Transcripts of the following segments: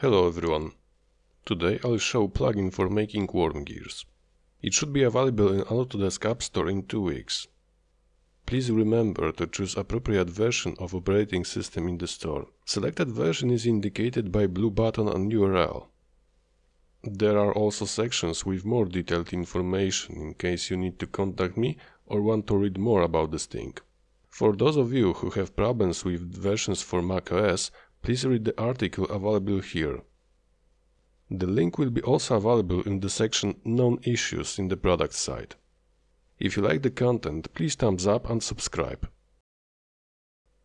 Hello everyone. Today I'll show plugin for making worm gears. It should be available in Autodesk App Store in two weeks. Please remember to choose appropriate version of operating system in the store. Selected version is indicated by blue button on URL. There are also sections with more detailed information in case you need to contact me or want to read more about this thing. For those of you who have problems with versions for macOS, Please read the article available here. The link will be also available in the section Known Issues in the product site. If you like the content, please thumbs up and subscribe.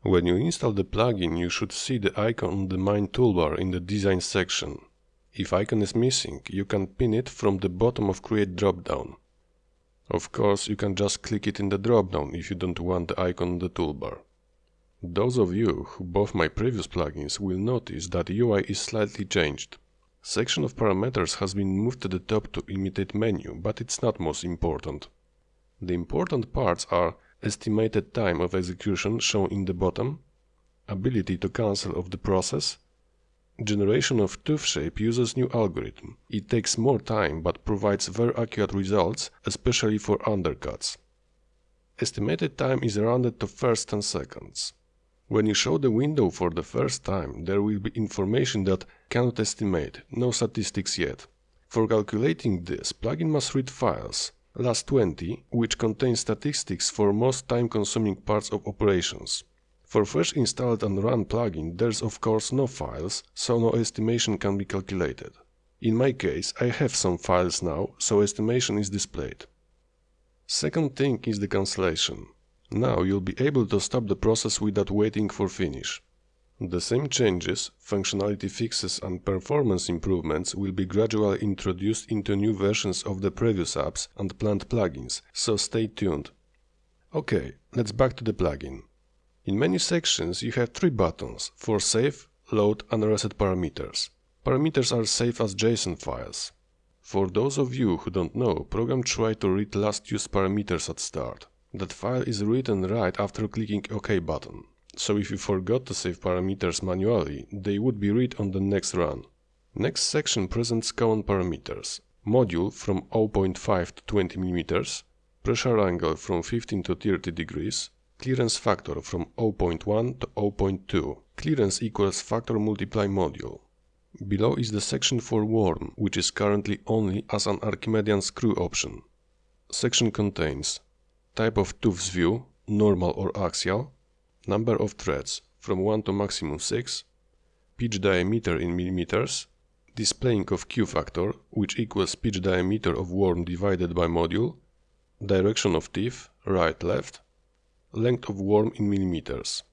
When you install the plugin, you should see the icon on the main toolbar in the Design section. If icon is missing, you can pin it from the bottom of Create dropdown. Of course, you can just click it in the dropdown if you don't want the icon on the toolbar. Those of you who bought my previous plugins will notice that UI is slightly changed. Section of parameters has been moved to the top to imitate menu, but it's not most important. The important parts are estimated time of execution shown in the bottom, ability to cancel of the process, generation of tooth shape uses new algorithm. It takes more time but provides very accurate results, especially for undercuts. Estimated time is rounded to first 10 seconds. When you show the window for the first time, there will be information that cannot estimate, no statistics yet. For calculating this, plugin must read files, last20, which contain statistics for most time-consuming parts of operations. For fresh installed and run plugin, there's of course no files, so no estimation can be calculated. In my case, I have some files now, so estimation is displayed. Second thing is the cancellation. Now you'll be able to stop the process without waiting for finish. The same changes, functionality fixes and performance improvements will be gradually introduced into new versions of the previous apps and planned plugins, so stay tuned. Ok, let's back to the plugin. In menu sections you have three buttons for save, load and reset parameters. Parameters are saved as JSON files. For those of you who don't know, program try to read last used parameters at start. That file is written right after clicking OK button. So if you forgot to save parameters manually, they would be read on the next run. Next section presents common parameters. Module from 0.5 to 20 mm, pressure angle from 15 to 30 degrees, clearance factor from 0.1 to 0.2, clearance equals factor multiply module. Below is the section for worm, which is currently only as an Archimedean screw option. Section contains type of tooth view, normal or axial, number of threads from 1 to maximum 6, pitch diameter in millimeters, displaying of Q factor, which equals pitch diameter of worm divided by module, direction of teeth, right, left, length of worm in millimeters.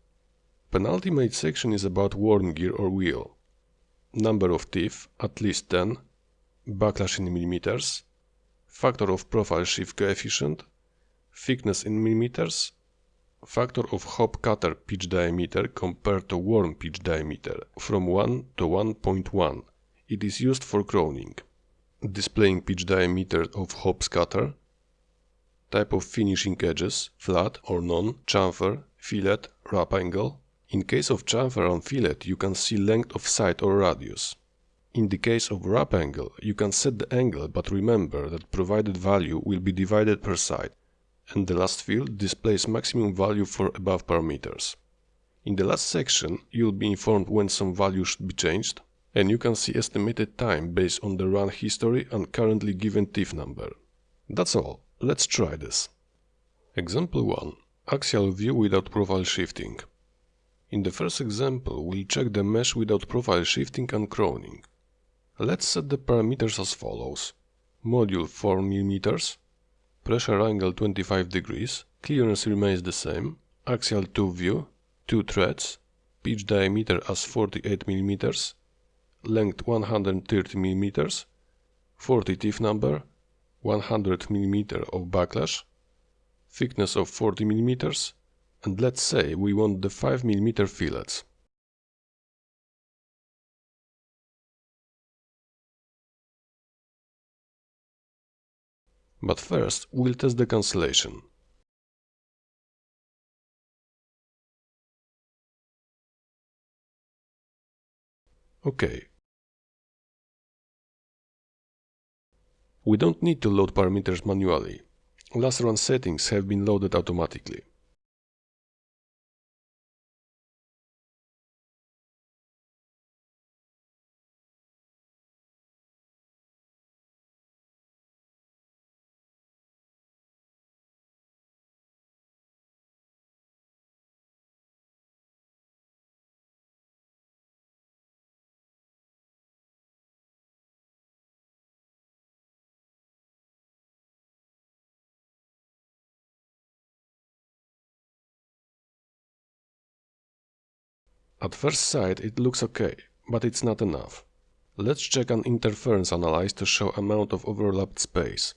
Penultimate section is about worm gear or wheel. Number of teeth, at least 10, backlash in millimeters, factor of profile shift coefficient, thickness in millimeters, factor of hob cutter pitch diameter compared to worm pitch diameter from 1 to 1.1. It is used for crowning. Displaying pitch diameter of hob cutter, type of finishing edges, flat or non, chamfer, fillet, wrap angle. In case of chamfer and fillet, you can see length of side or radius. In the case of wrap angle, you can set the angle, but remember that provided value will be divided per side and the last field displays maximum value for above parameters. In the last section, you'll be informed when some value should be changed, and you can see estimated time based on the run history and currently given teeth number. That's all, let's try this. Example 1. Axial view without profile shifting. In the first example, we'll check the mesh without profile shifting and crowning. Let's set the parameters as follows. Module 4 mm, pressure angle 25 degrees, clearance remains the same, axial tooth view, 2 threads, pitch diameter as 48 mm, length 130 mm, 40 teeth number, 100 mm of backlash, thickness of 40 mm, and let's say we want the 5 mm fillets. But first, we'll test the cancellation. OK. We don't need to load parameters manually. Last run settings have been loaded automatically. At first sight it looks okay, but it's not enough. Let's check an interference analyze to show amount of overlapped space.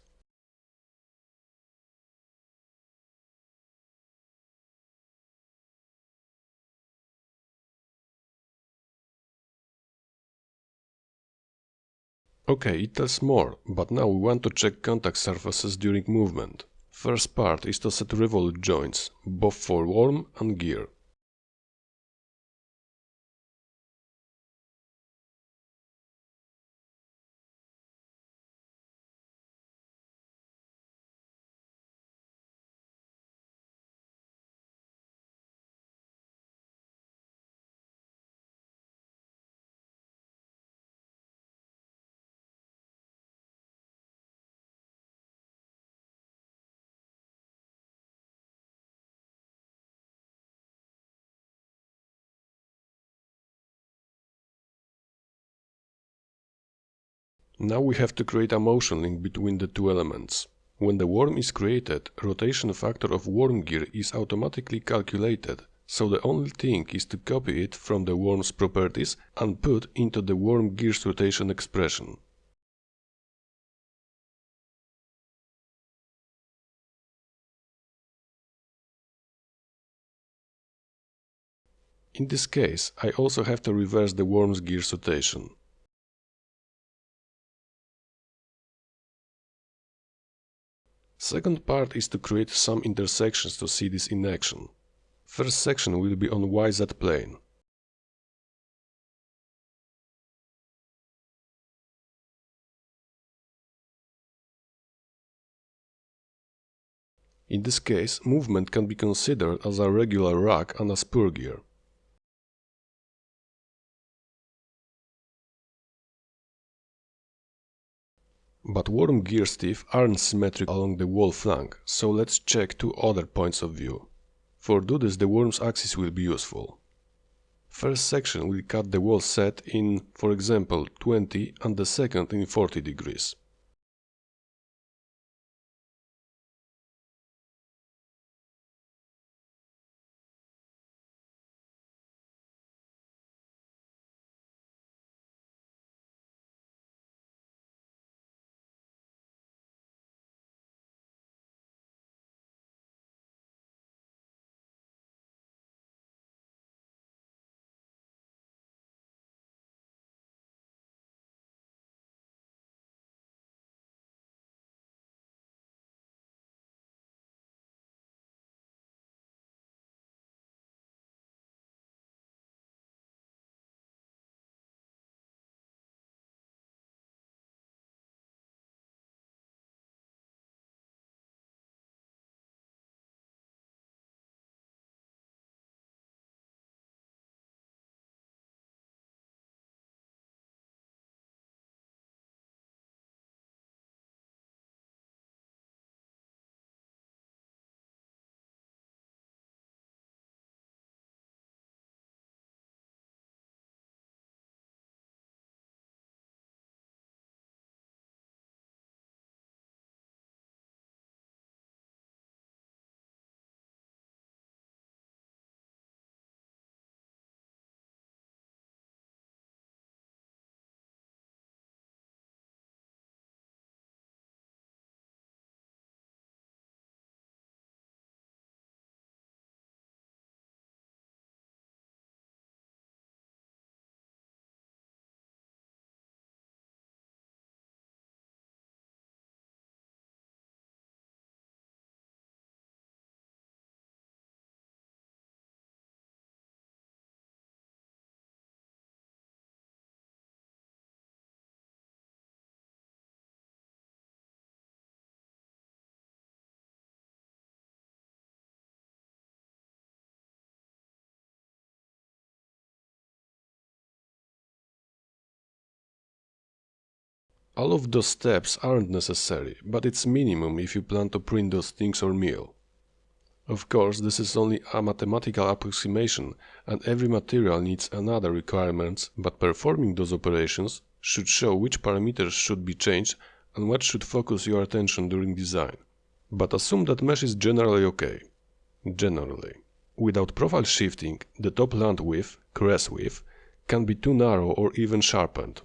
Okay, it tells more, but now we want to check contact surfaces during movement. First part is to set revolute joints, both for worm and gear. Now we have to create a motion link between the two elements. When the worm is created, rotation factor of worm gear is automatically calculated, so the only thing is to copy it from the worm's properties and put into the worm gear's rotation expression. In this case, I also have to reverse the worm's gear's rotation. Second part is to create some intersections to see this in action. First section will be on YZ plane. In this case, movement can be considered as a regular rack and a spur gear. But worm gears teeth aren't symmetric along the wall flank, so let's check two other points of view. For do this the worm's axis will be useful. First section will cut the wall set in, for example, 20 and the second in 40 degrees. All of those steps aren't necessary, but it's minimum if you plan to print those things or mill. Of course, this is only a mathematical approximation and every material needs another requirements, but performing those operations should show which parameters should be changed and what should focus your attention during design. But assume that mesh is generally okay. Generally. Without profile shifting, the top land width, crest width, can be too narrow or even sharpened.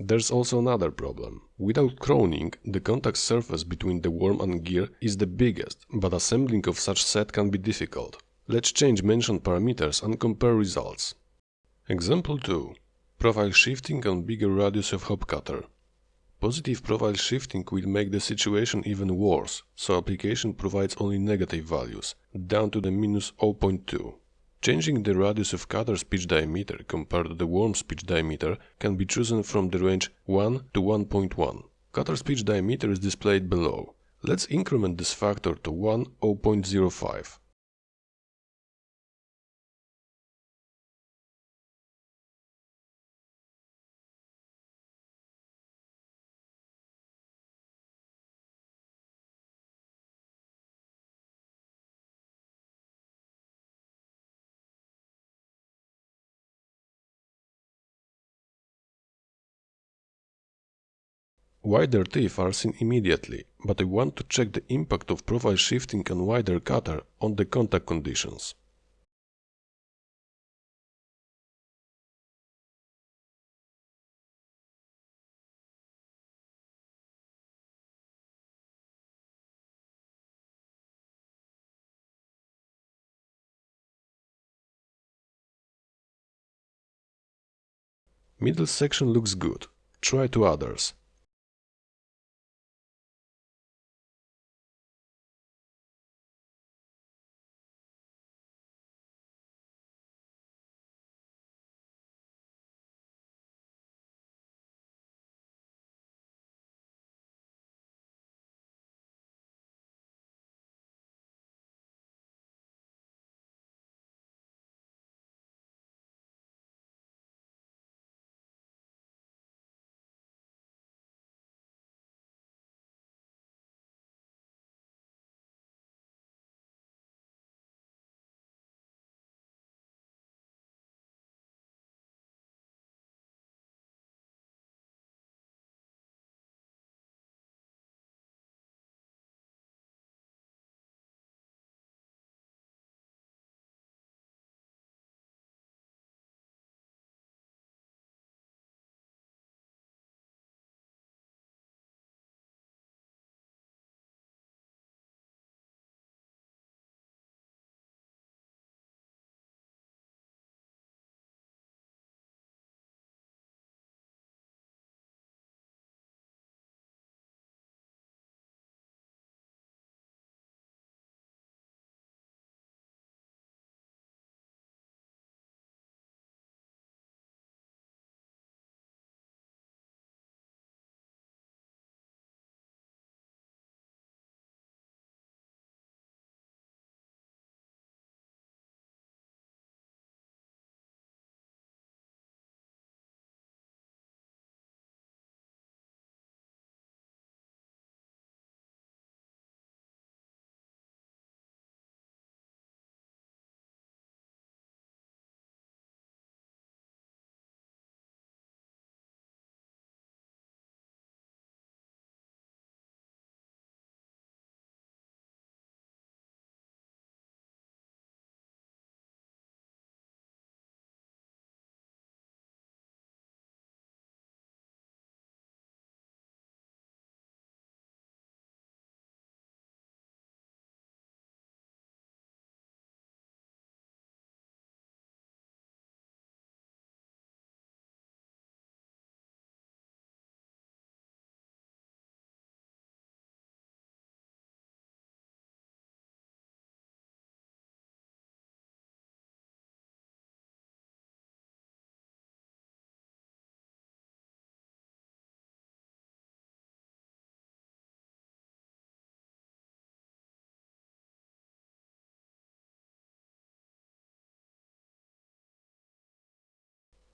There's also another problem. Without crowning, the contact surface between the worm and gear is the biggest, but assembling of such set can be difficult. Let's change mentioned parameters and compare results. Example 2. Profile shifting and bigger radius of hob cutter. Positive profile shifting will make the situation even worse, so application provides only negative values, down to the minus 0.2. Changing the radius of cutter's pitch diameter compared to the worm's pitch diameter can be chosen from the range 1 to 1.1. Cutter's pitch diameter is displayed below. Let's increment this factor to 1 0.05. Wider teeth are seen immediately, but I want to check the impact of profile shifting and wider cutter on the contact conditions. Middle section looks good. Try two others.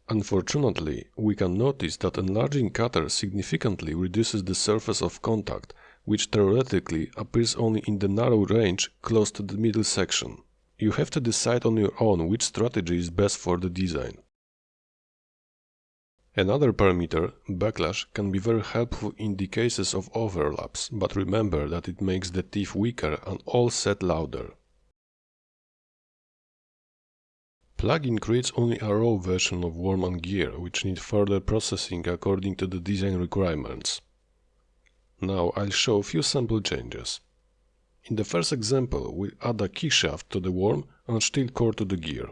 Unfortunately, we can notice that enlarging cutter significantly reduces the surface of contact, which theoretically appears only in the narrow range close to the middle section. You have to decide on your own which strategy is best for the design. Another parameter, backlash, can be very helpful in the cases of overlaps, but remember that it makes the teeth weaker and all set louder. Plugin creates only a raw version of worm and gear, which need further processing according to the design requirements. Now I'll show a few sample changes. In the first example, we add a key shaft to the worm and steel core to the gear.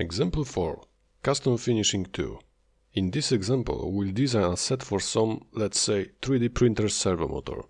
Example 4. Custom Finishing 2. In this example, we'll design a set for some, let's say, 3D printer servo motor.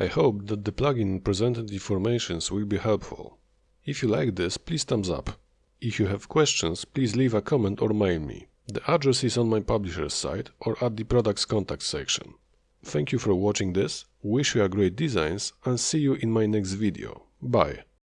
I hope that the plugin presented informations will be helpful. If you like this, please thumbs up. If you have questions, please leave a comment or mail me. The address is on my publisher's site or at the products contact section. Thank you for watching this, wish you a great designs and see you in my next video. Bye!